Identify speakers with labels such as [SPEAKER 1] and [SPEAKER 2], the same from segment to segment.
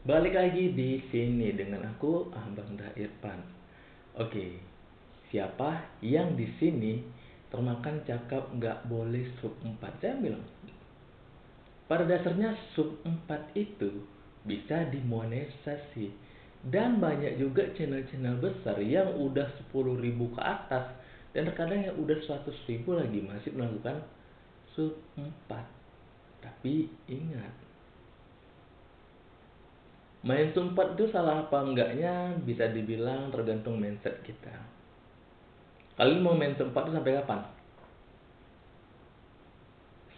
[SPEAKER 1] Balik lagi di sini dengan aku Abang Da Irfan. Oke, siapa yang di sini termakan cakap nggak boleh sub 4? Saya bilang, pada dasarnya sub 4 itu bisa dimonetisasi dan banyak juga channel-channel besar yang udah 10.000 ke atas dan terkadang yang udah 100.000 lagi masih melakukan sub 4 tapi ingat main sumpat itu salah apa enggaknya bisa dibilang tergantung mindset kita. Kalian mau main sumpat itu sampai kapan?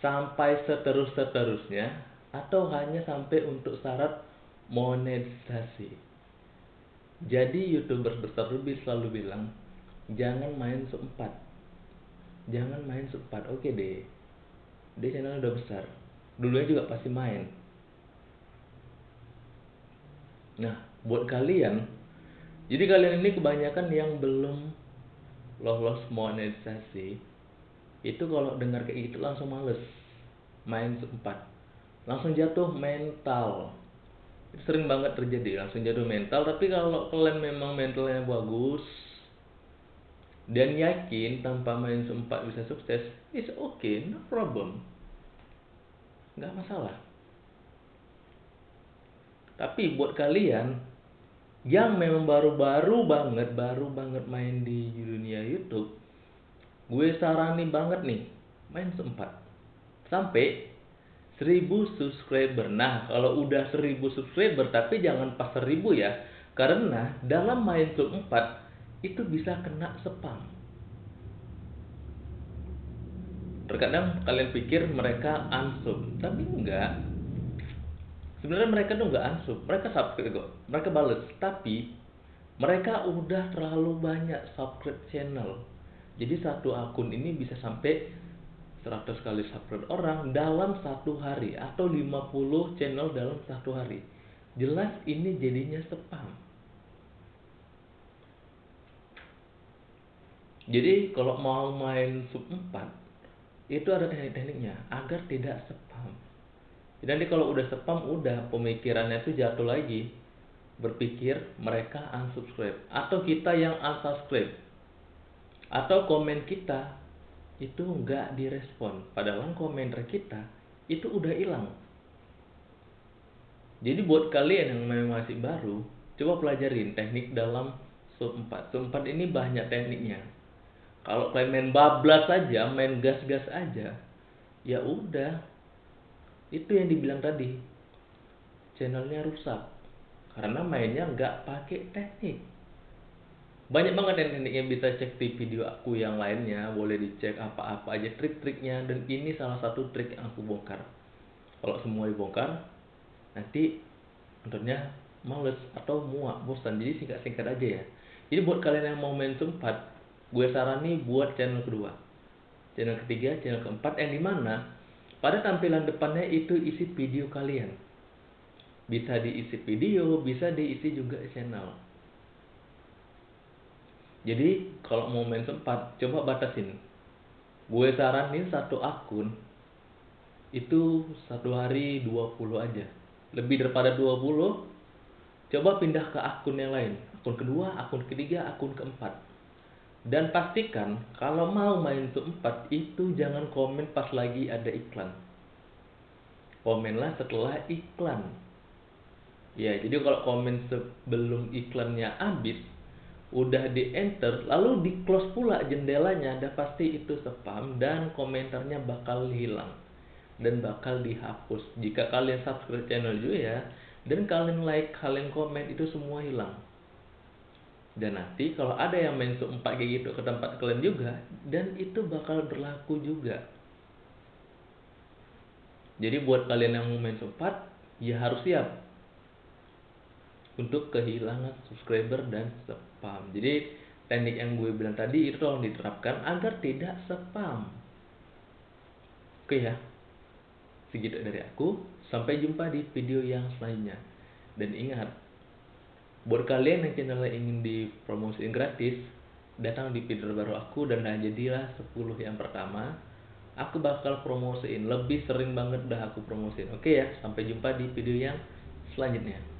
[SPEAKER 1] Sampai seterus-seterusnya atau hanya sampai untuk syarat monetisasi? Jadi youtuber besar lebih selalu bilang jangan main sempat jangan main sempat oke deh dia channel udah besar. Dulunya juga pasti main Nah, buat kalian, jadi kalian ini kebanyakan yang belum lolos monetisasi, itu kalau dengar kayak gitu langsung males main sempat, langsung jatuh mental. Itu sering banget terjadi, langsung jatuh mental. Tapi kalau kalian memang mentalnya bagus dan yakin tanpa main sempat bisa sukses, it's okay, no problem, nggak masalah. Tapi buat kalian yang memang baru-baru banget, baru banget main di dunia YouTube, gue sarani banget nih, main sempat. Sampai 1000 subscriber. Nah, kalau udah 1000 subscriber, tapi jangan pas 1000 ya. Karena dalam main sub 4, itu bisa kena spam. Terkadang kalian pikir mereka unsub, tapi enggak sebenarnya mereka tuh nggak ansub mereka subscribe kok. Mereka bales. Tapi mereka udah terlalu banyak subscribe channel. Jadi satu akun ini bisa sampai 100 kali subscribe orang dalam satu hari atau 50 channel dalam satu hari. Jelas ini jadinya spam. Jadi kalau mau main sub 4 itu ada teknik-tekniknya agar tidak spam jadi kalau udah spam udah pemikirannya itu jatuh lagi. Berpikir mereka unsubscribe. Atau kita yang unsubscribe. Atau komen kita itu nggak direspon. Padahal komentar kita itu udah hilang. Jadi buat kalian yang memang masih baru coba pelajarin teknik dalam sub 4 sub 4 ini banyak tekniknya. Kalau kalian main bablas aja main gas-gas aja ya udah itu yang dibilang tadi. Channelnya rusak. Karena mainnya nggak pakai teknik. Banyak banget teknik yang bisa cek di video aku yang lainnya. Boleh dicek apa-apa aja trik-triknya. Dan ini salah satu trik yang aku bongkar. Kalau semua dibongkar nanti tentunya males atau muak bosan. Jadi singkat-singkat aja ya. Jadi buat kalian yang mau main sempat gue sarani buat channel kedua. Channel ketiga channel keempat yang di mana pada tampilan depannya itu isi video kalian. Bisa diisi video, bisa diisi juga channel. Jadi kalau mau main sempat, coba batasin. Gue saranin satu akun itu satu hari 20 aja. Lebih daripada 20, coba pindah ke akun yang lain. Akun kedua, akun ketiga, akun keempat dan pastikan kalau mau main untuk 4 itu jangan komen pas lagi ada iklan. Komenlah setelah iklan. Ya, jadi kalau komen sebelum iklannya habis, udah di enter, lalu di close pula jendelanya, ada pasti itu spam dan komentarnya bakal hilang dan bakal dihapus. Jika kalian subscribe channel juga ya, dan kalian like, kalian komen itu semua hilang dan nanti kalau ada yang main 4 kayak gitu ke tempat kalian juga dan itu bakal berlaku juga. Jadi buat kalian yang mau main sub 4 ya harus siap untuk kehilangan subscriber dan spam. Jadi teknik yang gue bilang tadi itu tolong diterapkan agar tidak spam. Oke ya. Segitu dari aku. Sampai jumpa di video yang selanjutnya. Dan ingat buat kalian yang channelnya ingin dipromosiin gratis datang di video baru aku dan nah jadilah 10 yang pertama. Aku bakal promosiin lebih sering banget dah aku promosiin. Oke ya sampai jumpa di video yang selanjutnya